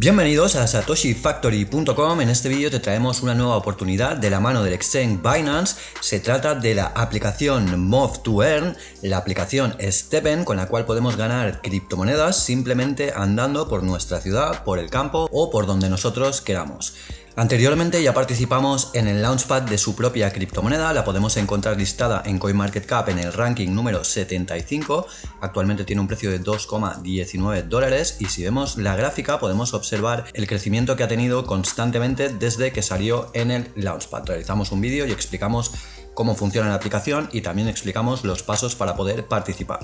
Bienvenidos a satoshifactory.com, en este vídeo te traemos una nueva oportunidad de la mano del exchange Binance, se trata de la aplicación Move to Earn, la aplicación Steppen con la cual podemos ganar criptomonedas simplemente andando por nuestra ciudad, por el campo o por donde nosotros queramos. Anteriormente ya participamos en el launchpad de su propia criptomoneda, la podemos encontrar listada en CoinMarketCap en el ranking número 75, actualmente tiene un precio de 2,19 dólares y si vemos la gráfica podemos observar el crecimiento que ha tenido constantemente desde que salió en el launchpad. Realizamos un vídeo y explicamos cómo funciona la aplicación y también explicamos los pasos para poder participar.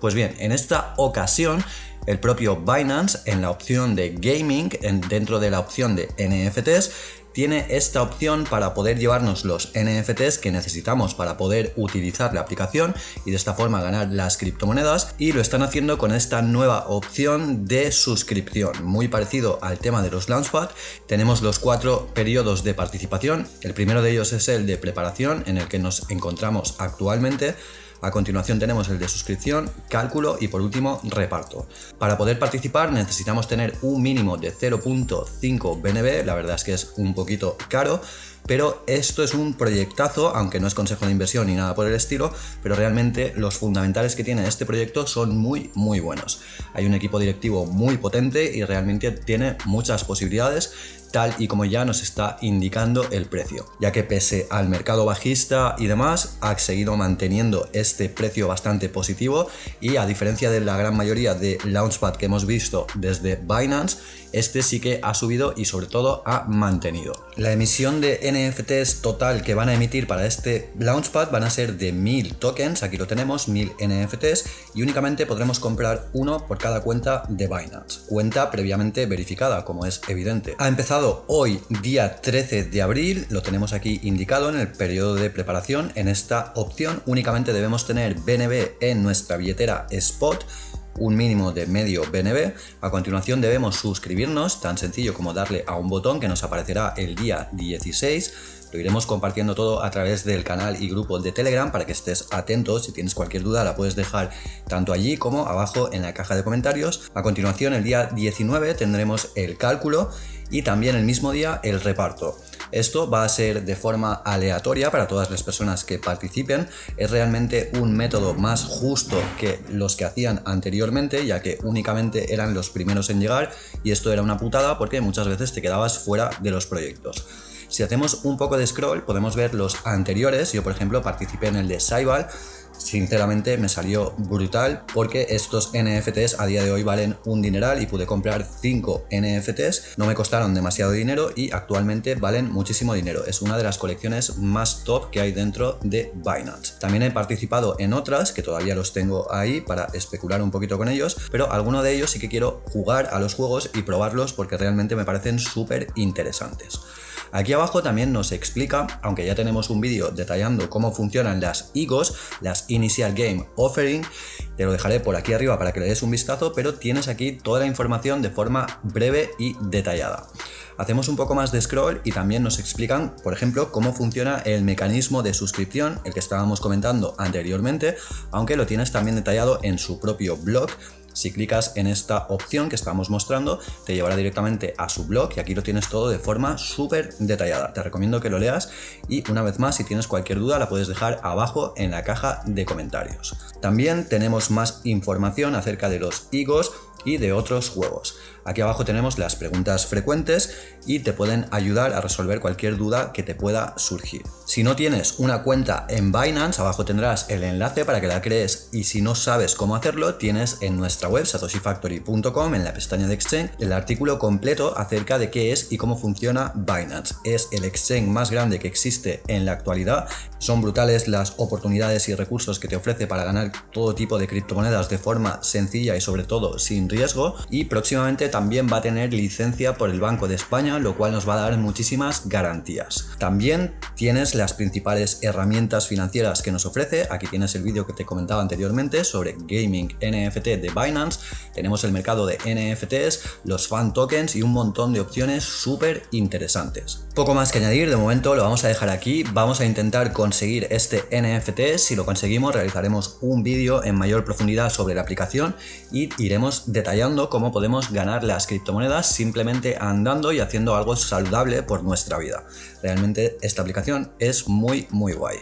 Pues bien, en esta ocasión el propio Binance en la opción de gaming, dentro de la opción de NFTs, tiene esta opción para poder llevarnos los NFTs que necesitamos para poder utilizar la aplicación y de esta forma ganar las criptomonedas y lo están haciendo con esta nueva opción de suscripción muy parecido al tema de los Launchpad. Tenemos los cuatro periodos de participación. El primero de ellos es el de preparación en el que nos encontramos actualmente a continuación tenemos el de suscripción, cálculo y por último reparto. Para poder participar necesitamos tener un mínimo de 0.5 BNB, la verdad es que es un poquito caro, pero esto es un proyectazo, aunque no es consejo de inversión ni nada por el estilo, pero realmente los fundamentales que tiene este proyecto son muy muy buenos. Hay un equipo directivo muy potente y realmente tiene muchas posibilidades tal y como ya nos está indicando el precio, ya que pese al mercado bajista y demás, ha seguido manteniendo este precio bastante positivo y a diferencia de la gran mayoría de Launchpad que hemos visto desde Binance, este sí que ha subido y sobre todo ha mantenido. La emisión de NFTs total que van a emitir para este Launchpad van a ser de 1000 tokens, aquí lo tenemos, 1000 NFTs y únicamente podremos comprar uno por cada cuenta de Binance, cuenta previamente verificada como es evidente. Ha empezado hoy día 13 de abril, lo tenemos aquí indicado en el periodo de preparación, en esta opción únicamente debemos tener BNB en nuestra billetera Spot un mínimo de medio BNB. A continuación debemos suscribirnos, tan sencillo como darle a un botón que nos aparecerá el día 16. Lo iremos compartiendo todo a través del canal y grupo de Telegram para que estés atento. Si tienes cualquier duda la puedes dejar tanto allí como abajo en la caja de comentarios. A continuación el día 19 tendremos el cálculo y también el mismo día el reparto. Esto va a ser de forma aleatoria para todas las personas que participen. Es realmente un método más justo que los que hacían anteriormente, ya que únicamente eran los primeros en llegar y esto era una putada porque muchas veces te quedabas fuera de los proyectos. Si hacemos un poco de scroll podemos ver los anteriores, yo por ejemplo participé en el de Saibal, sinceramente me salió brutal porque estos NFTs a día de hoy valen un dineral y pude comprar 5 NFTs, no me costaron demasiado dinero y actualmente valen muchísimo dinero. Es una de las colecciones más top que hay dentro de Binance. También he participado en otras que todavía los tengo ahí para especular un poquito con ellos, pero alguno de ellos sí que quiero jugar a los juegos y probarlos porque realmente me parecen súper interesantes. Aquí abajo también nos explica, aunque ya tenemos un vídeo detallando cómo funcionan las IGOs, las Initial Game Offering, te lo dejaré por aquí arriba para que le des un vistazo, pero tienes aquí toda la información de forma breve y detallada. Hacemos un poco más de scroll y también nos explican, por ejemplo, cómo funciona el mecanismo de suscripción, el que estábamos comentando anteriormente, aunque lo tienes también detallado en su propio blog si clicas en esta opción que estamos mostrando, te llevará directamente a su blog y aquí lo tienes todo de forma súper detallada. Te recomiendo que lo leas y una vez más, si tienes cualquier duda, la puedes dejar abajo en la caja de comentarios. También tenemos más información acerca de los higos y de otros juegos. Aquí abajo tenemos las preguntas frecuentes y te pueden ayudar a resolver cualquier duda que te pueda surgir. Si no tienes una cuenta en Binance, abajo tendrás el enlace para que la crees y si no sabes cómo hacerlo, tienes en nuestra web satoshifactory.com en la pestaña de Exchange el artículo completo acerca de qué es y cómo funciona Binance. Es el exchange más grande que existe en la actualidad. Son brutales las oportunidades y recursos que te ofrece para ganar todo tipo de criptomonedas de forma sencilla y sobre todo sin riesgo y próximamente también va a tener licencia por el Banco de España, lo cual nos va a dar muchísimas garantías. También tienes las principales herramientas financieras que nos ofrece. Aquí tienes el vídeo que te comentaba anteriormente sobre Gaming NFT de Binance. Tenemos el mercado de NFTs, los fan tokens y un montón de opciones súper interesantes. Poco más que añadir, de momento lo vamos a dejar aquí. Vamos a intentar conseguir este NFT. Si lo conseguimos, realizaremos un vídeo en mayor profundidad sobre la aplicación y iremos de detallando cómo podemos ganar las criptomonedas simplemente andando y haciendo algo saludable por nuestra vida. Realmente esta aplicación es muy muy guay.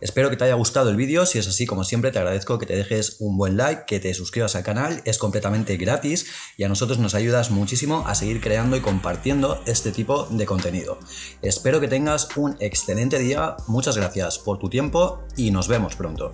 Espero que te haya gustado el vídeo, si es así como siempre te agradezco que te dejes un buen like, que te suscribas al es completamente gratis y a nosotros nos ayudas muchísimo a seguir creando y compartiendo este tipo de contenido. Espero que tengas un excelente día, muchas gracias por tu tiempo y nos vemos pronto.